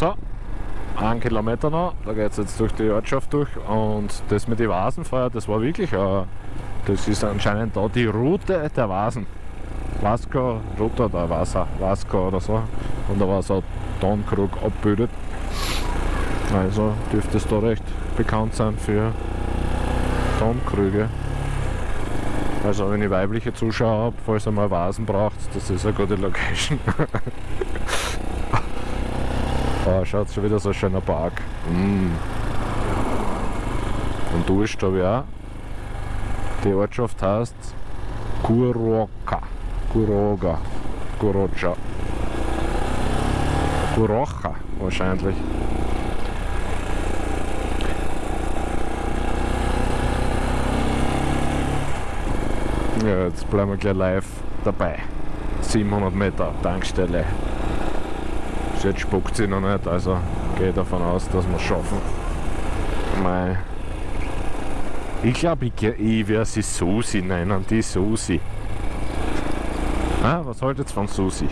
So, einen Kilometer noch, da geht es jetzt durch die Ortschaft durch und das mit den Vasenfeuer, das war wirklich, äh, das ist anscheinend da die Route der Vasen. Vasco, Route oder Wasser, Vasco oder so. Und da war so Tonkrug abgebildet. Also dürfte es da recht bekannt sein für Tonkrüge. Also wenn ich weibliche Zuschauer habe, falls ihr mal Vasen braucht, das ist eine gute Location. oh, schaut schon wieder so ein schöner Park. Mm. Und Durst habe ich auch. Die Ortschaft heißt Kuroka. Kuroga. Kurocha. Kurocha wahrscheinlich. Ja, jetzt bleiben wir gleich live dabei. 700 Meter Tankstelle. Jetzt spuckt sie noch nicht, also gehe davon aus, dass wir es schaffen. Mei. Ich glaube, ich, ich werde sie Susi nennen, die Susi. Ah, was ihr von Susi?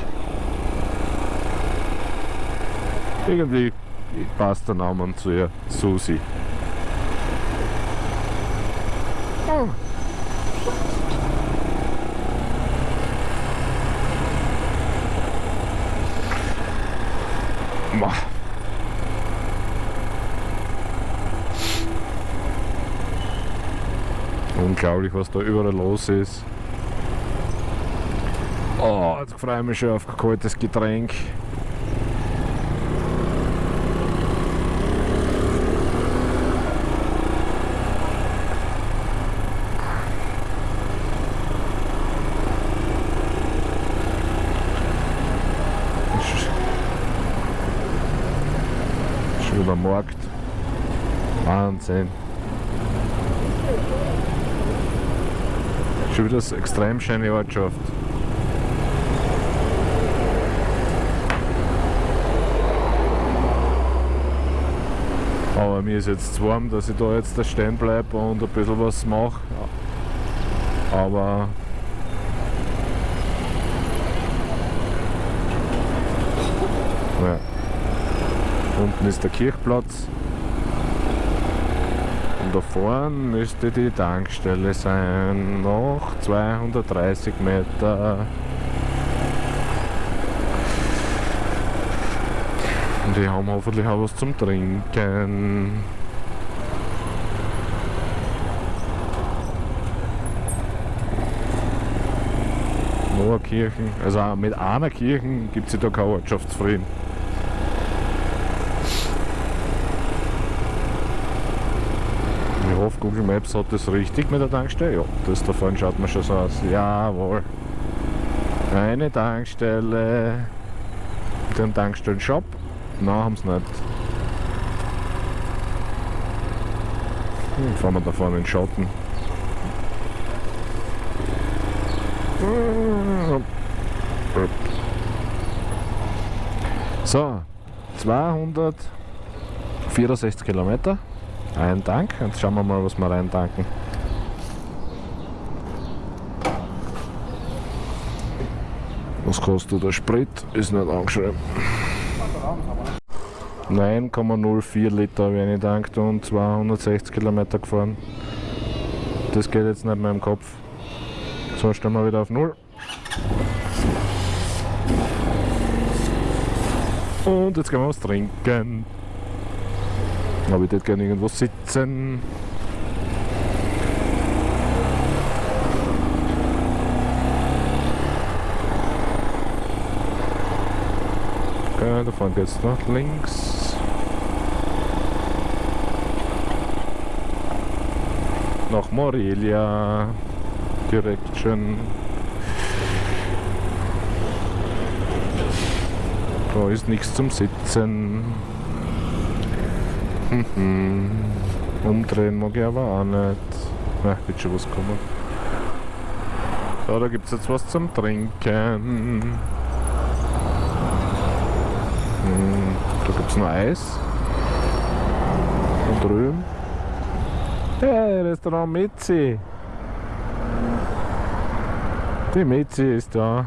Irgendwie passt der Name zu ihr, Susi. Oh. Unglaublich, was da überall los ist. Oh, jetzt freue ich mich schon auf ein kaltes Getränk. Schon wieder Markt. Wahnsinn. Schon wieder eine extrem schöne Ortschaft. Aber mir ist jetzt zu warm, dass ich da jetzt da stehen bleibe und ein bisschen was mache. Aber ja. Unten ist der Kirchplatz. Und da vorne müsste die Tankstelle sein. Noch 230 Meter. Und die haben hoffentlich auch was zum Trinken. Nur Kirchen, also mit einer Kirche gibt es da keinen Ortschaftsfrieden. Google Maps hat das richtig mit der Tankstelle. Ja, das da vorne schaut man schon so aus. Jawohl. Eine Tankstelle. Den Tankstellen-Shop. Nein, haben sie nicht. Hm, fahren wir da vorne in den Schatten. So, 264 Kilometer, ein Tank. Jetzt schauen wir mal, was wir rein tanken. Was kostet der Sprit? Ist nicht angeschrieben. 9,04 Liter habe ich eingetankt und 260 Kilometer gefahren. Das geht jetzt nicht mehr im Kopf. So, stellen wir wieder auf Null. Und jetzt gehen wir was trinken. Aber ich würde gerne irgendwo sitzen. Okay, da fahren jetzt nach links. Nach Morelia. Direction. Da ist nichts zum Sitzen. Mhm. Umdrehen mag ich aber auch nicht. Na, wird schon was kommen. So, da gibt es jetzt was zum Trinken. Hm, da gibt es noch Eis. Und drüben. Hey, Restaurant Mitzi. Die Mitzi ist da.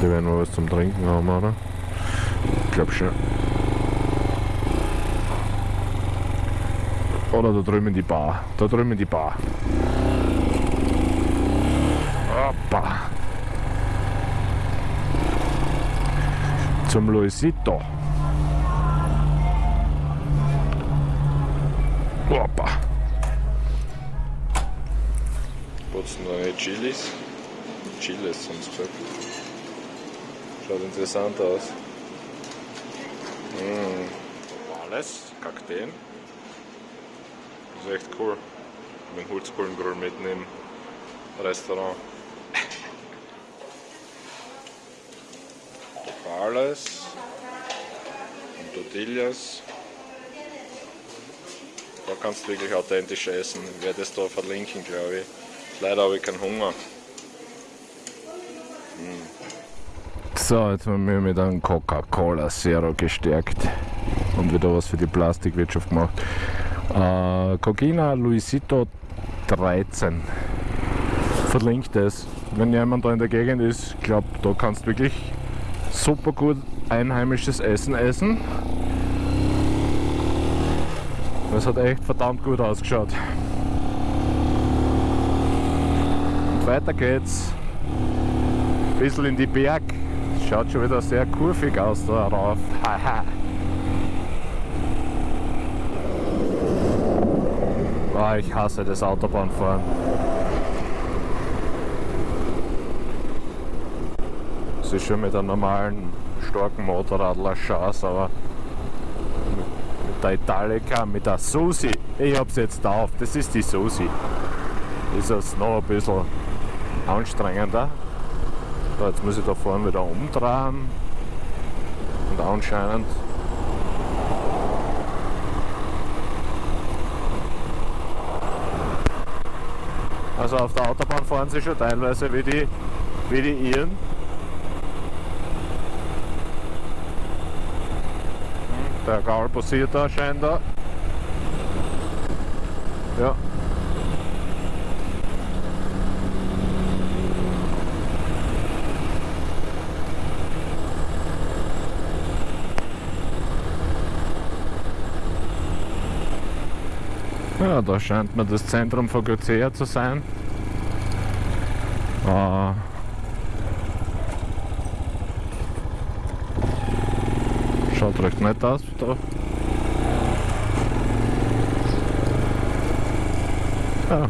Die werden wir was zum Trinken haben, oder? Glaube schon. Oder da drüben in die Bar. Da drüben in die Bar. Hoppa. Zum Luisito. Hoppa. Putzen neue Chilis. Chiles sie gesagt. Schaut interessant aus. Mmh. Alles, Kakteen. Das ist echt cool. Mit dem Holzkohlengrill mitten im Restaurant. Topales und Tortillas. Da kannst du wirklich authentisch essen. Ich werde es da verlinken, glaube ich. Leider habe ich keinen Hunger. So, jetzt haben wir mit einem Coca-Cola Zero gestärkt und wieder was für die Plastikwirtschaft gemacht. Äh, Coquina Luisito 13. Verlinkt es. Wenn jemand da in der Gegend ist, ich glaube, da kannst du wirklich super gut einheimisches Essen essen. Das hat echt verdammt gut ausgeschaut. Und weiter geht's. Ein bisschen in die Berg. Schaut schon wieder sehr kurvig aus da rauf. Haha. oh, ich hasse das Autobahnfahren. Es ist schon mit einem normalen, starken Motorrad eine Chance, aber mit der Italica, mit der Susi, ich hab's jetzt drauf, das ist die Susi, ist es noch ein bisschen anstrengender. So, jetzt muss ich da vorne wieder umdrehen und anscheinend Also auf der Autobahn fahren sie schon teilweise wie die, wie die Iren. Der Gaul passiert da scheinbar. Ja. Da scheint mir das Zentrum von Gocea zu sein. Äh, schaut recht nett aus da. Ja.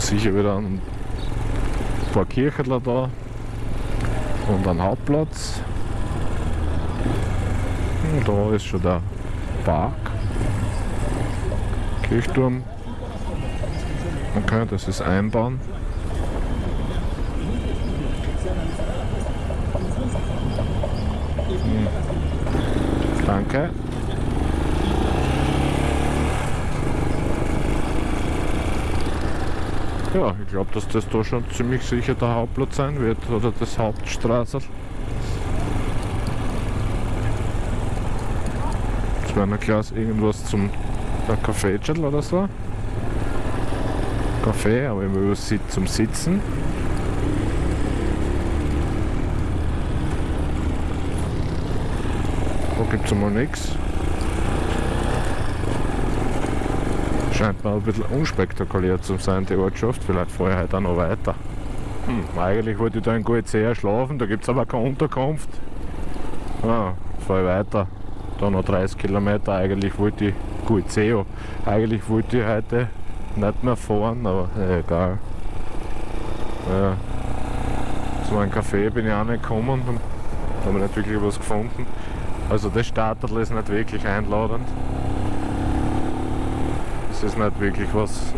Sicher wieder ein paar Kirchen da und ein Hauptplatz. Und da ist schon der Park. Kirchturm. Okay, das ist Einbauen. Hm. Danke. Ja, ich glaube, dass das da schon ziemlich sicher der Hauptplatz sein wird oder das Hauptstraße. Ein Glas irgendwas zum ein Kaffeetschel oder so. Kaffee, aber immer zum Sitzen. Da gibt es einmal nichts. Scheint mir ein bisschen unspektakulär zu sein, die Ortschaft. Vielleicht fahre ich heute auch noch weiter. Hm, eigentlich wollte ich da in Goizea schlafen, da gibt es aber keine Unterkunft. Ja, fahre ich weiter. Da noch 30 Kilometer, eigentlich wollte ich gut. Eigentlich wollte ich heute nicht mehr fahren, aber egal. Ja. Zu einem Café bin ich auch nicht gekommen und habe nicht wirklich was gefunden. Also das Starterl ist nicht wirklich einladend. Es ist nicht wirklich was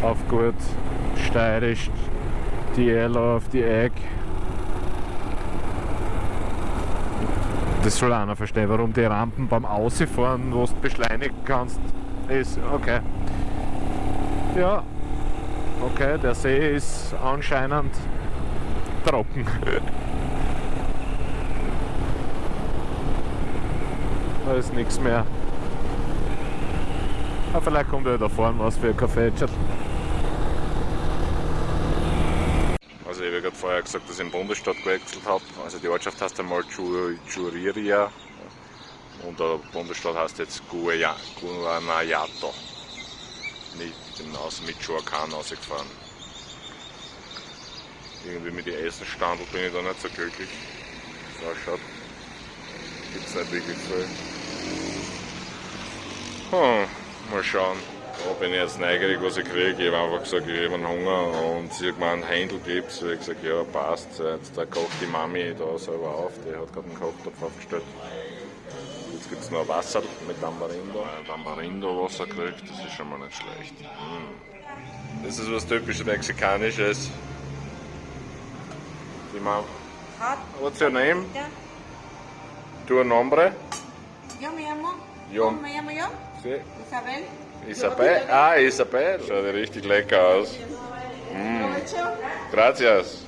auf gut steirisch, die Ella auf die Egg. Das soll einer verstehen, warum die Rampen beim Ausfahren, wo du beschleunigen kannst, ist. Okay. Ja. Okay, der See ist anscheinend trocken. da ist nichts mehr. Aber vielleicht kommt ja da vorne was für ein Kaffee. Ich habe ja gerade vorher gesagt, dass ich den Bundesstaat gewechselt habe. Also die Ortschaft heißt einmal Churiria und der Bundesstaat heißt jetzt Guanajuato. Mit, bin aus Michoacán rausgefahren. Irgendwie mit den Essenstandel bin ich da nicht so glücklich. So. Gibt es nicht wirklich viel. Hm, mal schauen. Da bin ich jetzt neugierig, was ich kriege. Ich habe einfach gesagt, ich habe einen Hunger und sie hat mir einen Händel gegeben. So ich gesagt, ja passt. Jetzt da kocht die Mami da selber auf. Die hat gerade einen Kochtopf aufgestellt. Jetzt gibt es noch Wasser mit Tamarindo. Tamarindo-Wasser gekriegt, das ist schon mal nicht schlecht. Mm. Das ist was typisch Mexikanisches. Die Mama. What's your name? Tu nombre? Yo me llamo. Yo. ¿Cómo me llamo yo? Sí. Isabel. Isabel? Ah, Isabel. Schaut richtig lecker aus. Gracias.